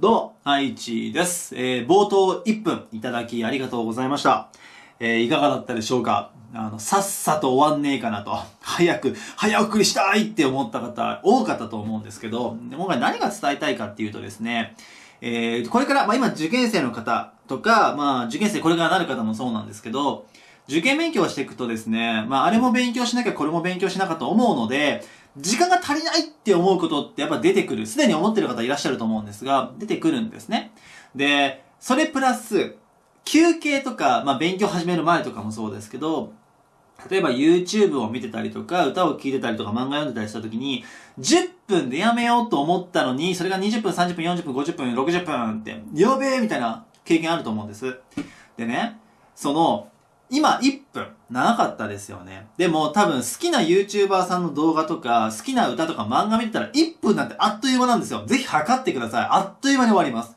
どうも、愛知です。えー、冒頭1分いただきありがとうございました。えー、いかがだったでしょうか？あの、さっさと終わんねえかなと、早く、早送りしたいって思った方、多かったと思うんですけど、今回何が伝えたいかっていうとですね、えー、これから、まあ今受験生の方とか、まあ受験生これからなる方もそうなんですけど、受験勉強していくとですね、まああれも勉強しなきゃこれも勉強しなかと思うので、時間が足りないって思うことってやっぱ出てくる。すでに思ってる方いらっしゃると思うんですが、出てくるんですね。で、それプラス、休憩とか、まあ勉強始める前とかもそうですけど、例えば YouTube を見てたりとか、歌を聴いてたりとか、漫画読んでたりした時に、10分でやめようと思ったのに、それが20分、30分、40分、50分、60分って、やべえみたいな経験あると思うんです。でね、その、今1分、長かったですよね。でも多分好きな YouTuber さんの動画とか、好きな歌とか漫画見てたら1分なんてあっという間なんですよ。ぜひ測ってください。あっという間に終わります。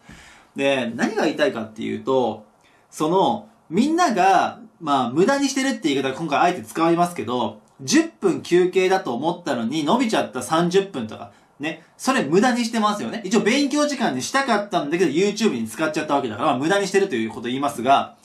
で、何が言いたいかっていうと、その、みんなが、まあ、無駄にしてるって言い方今回あえて使いますけど、10分休憩だと思ったのに伸びちゃった30分とか、ね。それ無駄にしてますよね。一応勉強時間にしたかったんだけど YouTube に使っちゃったわけだから、まあ、無駄にしてるということ言いますが、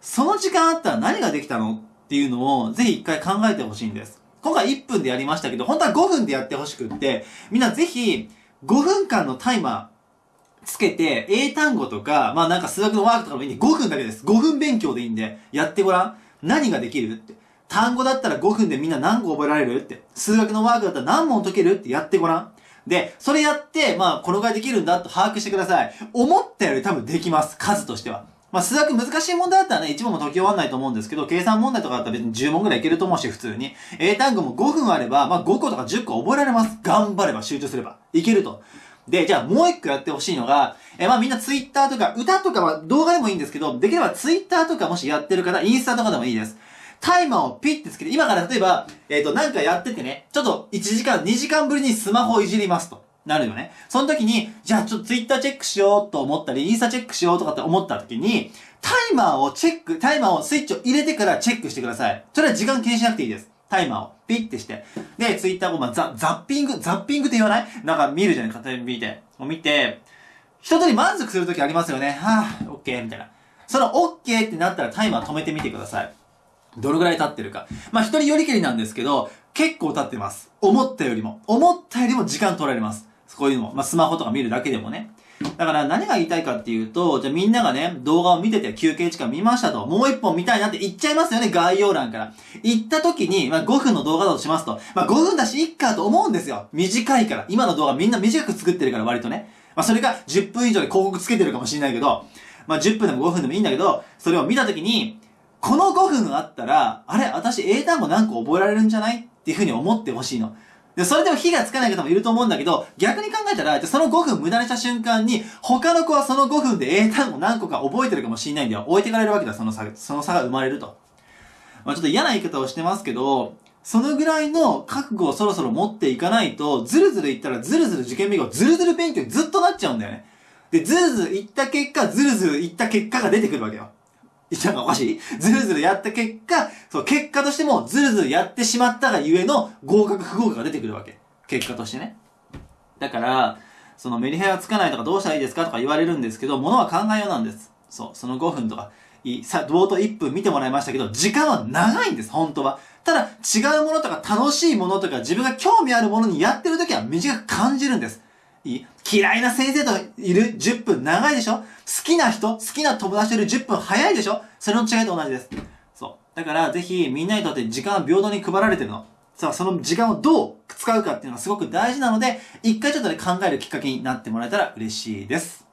その時間あったら何ができたのっていうのをぜひ一回考えてほしいんです。今回1分でやりましたけど、本当は5分でやってほしくって、みんなぜひ5分間のタイマーつけて、英単語とか、まあなんか数学のワークとかもいいんで、5分だけです。5分勉強でいいんで、やってごらん。何ができるって。単語だったら5分でみんな何個覚えられるって。数学のワークだったら何問解けるってやってごらん。で、それやって、まあ、このぐらいできるんだと把握してください。思ったより多分できます。数としては。まあ、数学難しい問題だったらね、1問も解き終わんないと思うんですけど、計算問題とかだったら別に10問ぐらいいけると思うし、普通に。英単語も5分あれば、まあ、5個とか10個覚えられます。頑張れば、集中すれば。いけると。で、じゃあもう一個やってほしいのが、え、まあみんなツイッターとか、歌とかは動画でもいいんですけど、できればツイッターとかもしやってる方、インスタとかでもいいです。タイマーをピッてつけて、今から例えば、えっ、と、なんかやっててね、ちょっと1時間、2時間ぶりにスマホをいじりますと。なるよね。その時に、じゃあちょっとツイッターチェックしようと思ったり、インスタチェックしようとかって思った時に、タイマーをチェック、タイマーをスイッチを入れてからチェックしてください。それは時間気にしなくていいです。タイマーをピッてして。で、ツイッターを、まあ、ザ、ザッピング、ザッピングって言わない？なんか見るじゃない？勝手に見て。見て、一通り満足するときありますよね。はぁ、オッケーみたいな。そのオッケーってなったらタイマー止めてみてください。どれぐらい経ってるか。まあ、一人よりけりなんですけど、結構経ってます。思ったよりも。思ったよりも時間取られます。こういうのも。まあ、スマホとか見るだけでもね。だから何が言いたいかっていうと、じゃあみんながね、動画を見てて休憩時間見ましたと、もう一本見たいなって言っちゃいますよね、概要欄から。言った時に、まあ5分の動画だとしますと、まあ5分だしいっかと思うんですよ。短いから。今の動画みんな短く作ってるから割とね。まあそれが10分以上で広告つけてるかもしれないけど、まあ10分でも5分でもいいんだけど、それを見た時に、この5分あったら、あれ私英単語何個覚えられるんじゃない？っていうふうに思ってほしいの。で、それでも火がつかない方もいると思うんだけど、逆に考えたら、じゃその5分無駄にした瞬間に、他の子はその5分で英単語何個か覚えてるかもしれないんだよ。置いてかれるわけだ、その差、その差が生まれると。まあちょっと嫌な言い方をしてますけど、そのぐらいの覚悟をそろそろ持っていかないと、ずるずるいったらずるずる受験勉強、ずるずる勉強ずっとなっちゃうんだよね。で、ずるずるいった結果、ずるずるいった結果が出てくるわけよ。言ったのがおかしい？ずるずるやった結果、そう、結果としてもずるずるやってしまったがゆえの合格不合格が出てくるわけ。結果としてね。だから、そのメリヘラつかないとかどうしたらいいですかとか言われるんですけど、ものは考えようなんです。そう、その5分とか、いい、さ、冒頭1分見てもらいましたけど、時間は長いんです、本当は。ただ、違うものとか楽しいものとか自分が興味あるものにやってる時は短く感じるんです。いい？嫌いな先生といる10分長いでしょ？好きな人、好きな友達といる10分早いでしょ？それの違いと同じです。そう。だから、ぜひ、みんなにとって時間は平等に配られてるの。さあ、その時間をどう使うかっていうのがすごく大事なので、一回ちょっとね、考えるきっかけになってもらえたら嬉しいです。